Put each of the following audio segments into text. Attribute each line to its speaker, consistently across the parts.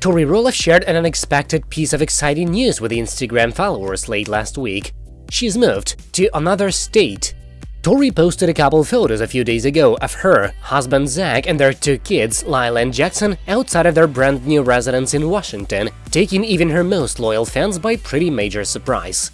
Speaker 1: Tori Roloff shared an unexpected piece of exciting news with Instagram followers late last week. She's moved to another state. Tori posted a couple photos a few days ago of her, husband Zach and their two kids, Lilah and Jackson, outside of their brand new residence in Washington, taking even her most loyal fans by pretty major surprise.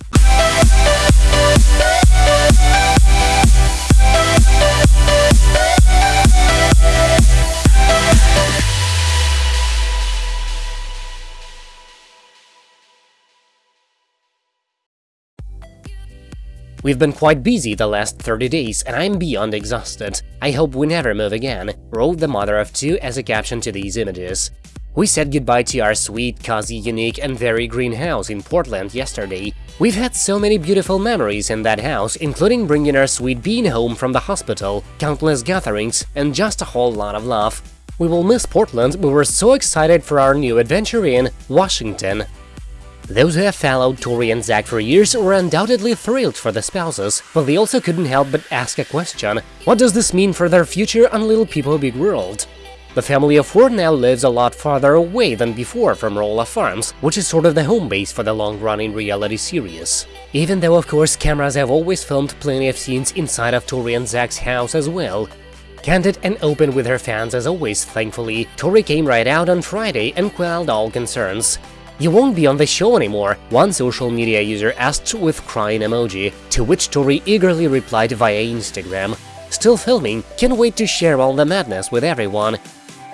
Speaker 1: We've been quite busy the last 30 days and I'm beyond exhausted. I hope we never move again, wrote the mother of two as a caption to these images. We said goodbye to our sweet, cozy, unique and very green house in Portland yesterday. We've had so many beautiful memories in that house, including bringing our sweet bean home from the hospital, countless gatherings, and just a whole lot of love. We will miss Portland, but we're so excited for our new adventure in Washington, those who have followed Tori and Zach for years were undoubtedly thrilled for the spouses, but they also couldn't help but ask a question. What does this mean for their future on Little People Big World? The family of four now lives a lot farther away than before from Roloff Farms, which is sort of the home base for the long-running reality series. Even though, of course, cameras have always filmed plenty of scenes inside of Tori and Zach's house as well. Candid and open with her fans as always, thankfully, Tori came right out on Friday and quelled all concerns. You won't be on the show anymore, one social media user asked with crying emoji, to which Tori eagerly replied via Instagram. Still filming, can't wait to share all the madness with everyone.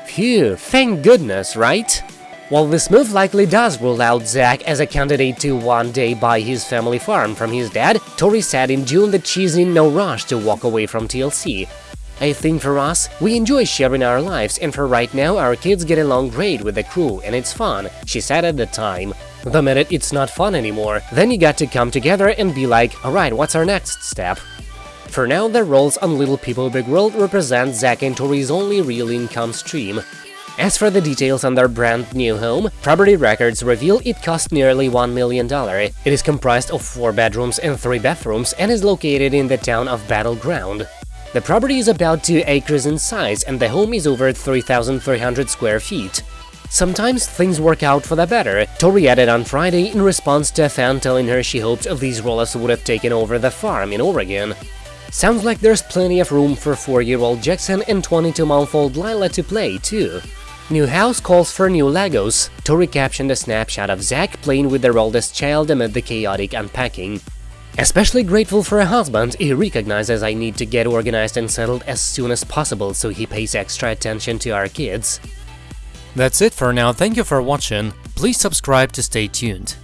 Speaker 1: Phew, thank goodness, right? While this move likely does rule out Zach as a candidate to one day buy his family farm from his dad, Tori said in June that she's in no rush to walk away from TLC. I think for us, we enjoy sharing our lives and for right now our kids get along great with the crew and it's fun, she said at the time. The minute it's not fun anymore, then you got to come together and be like, alright, what's our next step? For now, their roles on Little People Big World represent Zach and Tori's only real income stream. As for the details on their brand new home, Property Records reveal it cost nearly $1 million. It is comprised of 4 bedrooms and 3 bathrooms and is located in the town of Battle Ground. The property is about 2 acres in size and the home is over 3,300 square feet. Sometimes things work out for the better, Tori added on Friday in response to a fan telling her she hoped these Roloffs would have taken over the farm in Oregon. Sounds like there's plenty of room for 4-year-old Jackson and 22-month-old Lilah to play, too. New house calls for new Legos. Tori captioned a snapshot of Zach playing with their oldest child amid the chaotic unpacking. Especially grateful for a husband, he recognizes I need to get organized and settled as soon as possible, so he pays extra attention to our kids.
Speaker 2: That's it for now, thank you for watching, please subscribe to stay tuned.